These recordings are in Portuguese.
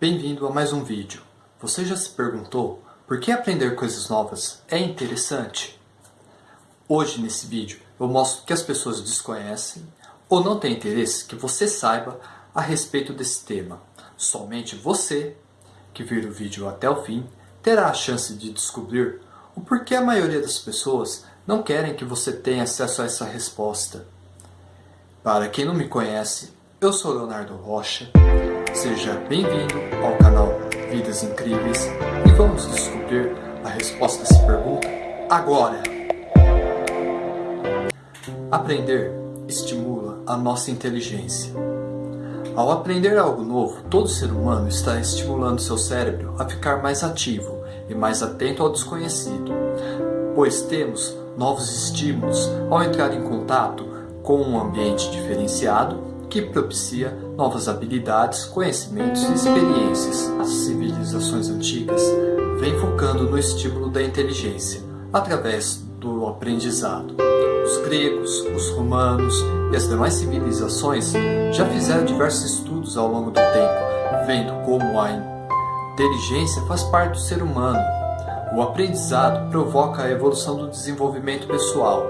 Bem-vindo a mais um vídeo. Você já se perguntou por que aprender coisas novas é interessante? Hoje nesse vídeo eu mostro que as pessoas desconhecem ou não têm interesse que você saiba a respeito desse tema. Somente você, que vir o vídeo até o fim, terá a chance de descobrir o porquê a maioria das pessoas não querem que você tenha acesso a essa resposta. Para quem não me conhece, eu sou Leonardo Rocha, seja bem-vindo ao canal Vidas Incríveis e vamos descobrir a resposta a essa pergunta agora! Aprender estimula a nossa inteligência. Ao aprender algo novo, todo ser humano está estimulando seu cérebro a ficar mais ativo e mais atento ao desconhecido, pois temos novos estímulos ao entrar em contato com um ambiente diferenciado que propicia novas habilidades, conhecimentos e experiências. As civilizações antigas vêm focando no estímulo da inteligência através do aprendizado. Os gregos, os romanos e as demais civilizações já fizeram diversos estudos ao longo do tempo, vendo como a inteligência faz parte do ser humano. O aprendizado provoca a evolução do desenvolvimento pessoal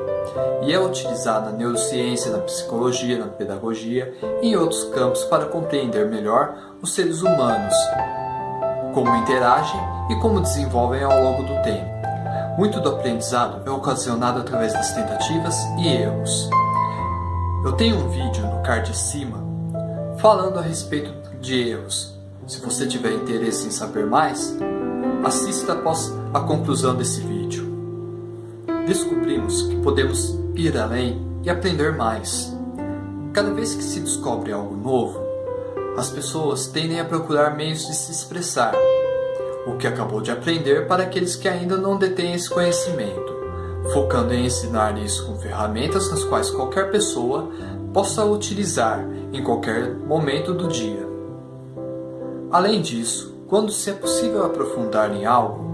e é utilizado na neurociência, na psicologia, na pedagogia e em outros campos para compreender melhor os seres humanos, como interagem e como desenvolvem ao longo do tempo. Muito do aprendizado é ocasionado através das tentativas e erros. Eu tenho um vídeo no card acima falando a respeito de erros. Se você tiver interesse em saber mais, assista após a conclusão desse vídeo. Descobrimos que podemos ir além e aprender mais. Cada vez que se descobre algo novo, as pessoas tendem a procurar meios de se expressar, o que acabou de aprender para aqueles que ainda não detêm esse conhecimento, focando em ensinar isso com ferramentas nas quais qualquer pessoa possa utilizar em qualquer momento do dia. Além disso, quando se é possível aprofundar em algo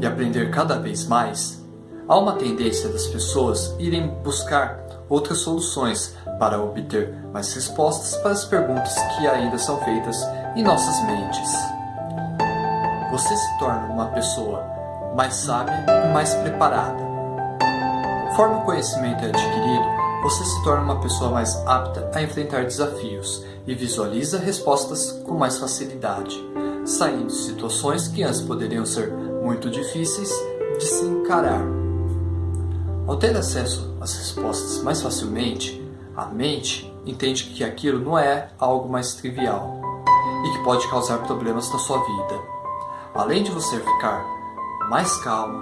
e aprender cada vez mais, há uma tendência das pessoas irem buscar outras soluções para obter mais respostas para as perguntas que ainda são feitas em nossas mentes você se torna uma pessoa mais sábia e mais preparada. Conforme o conhecimento é adquirido, você se torna uma pessoa mais apta a enfrentar desafios e visualiza respostas com mais facilidade, saindo de situações que antes poderiam ser muito difíceis de se encarar. Ao ter acesso às respostas mais facilmente, a mente entende que aquilo não é algo mais trivial e que pode causar problemas na sua vida. Além de você ficar mais calmo,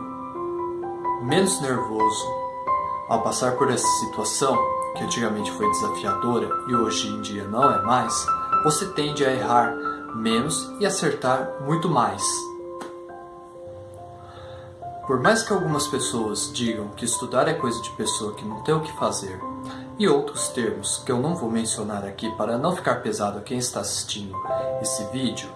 menos nervoso, ao passar por essa situação, que antigamente foi desafiadora e hoje em dia não é mais, você tende a errar menos e acertar muito mais. Por mais que algumas pessoas digam que estudar é coisa de pessoa que não tem o que fazer, e outros termos que eu não vou mencionar aqui para não ficar pesado a quem está assistindo esse vídeo,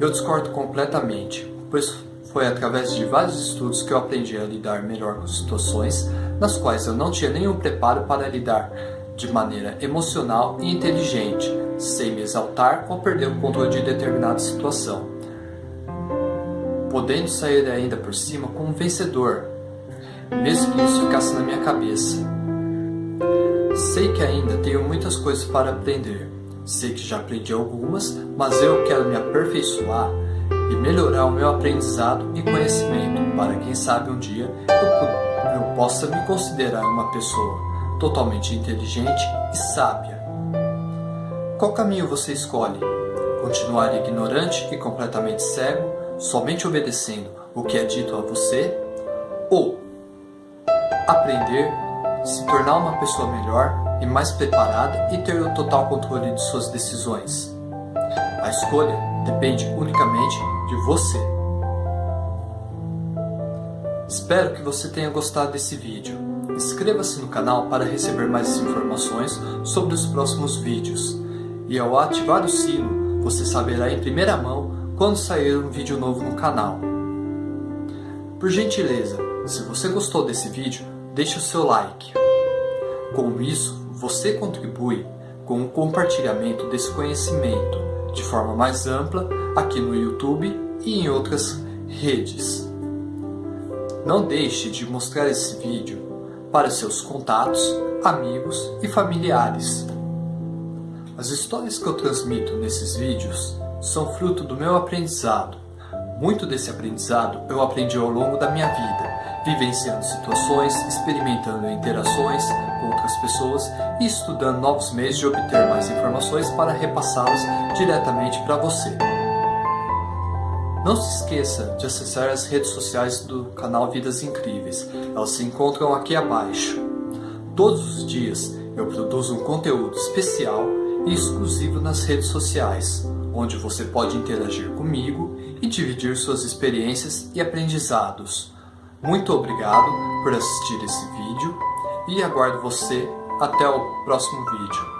eu discordo completamente, pois foi através de vários estudos que eu aprendi a lidar melhor com situações nas quais eu não tinha nenhum preparo para lidar de maneira emocional e inteligente, sem me exaltar ou perder o controle de determinada situação, podendo sair ainda por cima como vencedor, mesmo que isso ficasse na minha cabeça. Sei que ainda tenho muitas coisas para aprender, Sei que já aprendi algumas, mas eu quero me aperfeiçoar e melhorar o meu aprendizado e conhecimento para quem sabe um dia eu, eu possa me considerar uma pessoa totalmente inteligente e sábia. Qual caminho você escolhe? Continuar ignorante e completamente cego, somente obedecendo o que é dito a você? Ou aprender, se tornar uma pessoa melhor e mais preparada e ter o total controle de suas decisões. A escolha depende unicamente de você. Espero que você tenha gostado desse vídeo. Inscreva-se no canal para receber mais informações sobre os próximos vídeos. E ao ativar o sino, você saberá em primeira mão quando sair um vídeo novo no canal. Por gentileza, se você gostou desse vídeo, deixe o seu like. Com isso, você contribui com o compartilhamento desse conhecimento de forma mais ampla aqui no YouTube e em outras redes. Não deixe de mostrar esse vídeo para seus contatos, amigos e familiares. As histórias que eu transmito nesses vídeos são fruto do meu aprendizado. Muito desse aprendizado eu aprendi ao longo da minha vida, vivenciando situações, experimentando interações com outras pessoas e estudando novos meios de obter mais informações para repassá-las diretamente para você. Não se esqueça de acessar as redes sociais do canal Vidas Incríveis, elas se encontram aqui abaixo. Todos os dias eu produzo um conteúdo especial exclusivo nas redes sociais, onde você pode interagir comigo e dividir suas experiências e aprendizados. Muito obrigado por assistir esse vídeo e aguardo você até o próximo vídeo.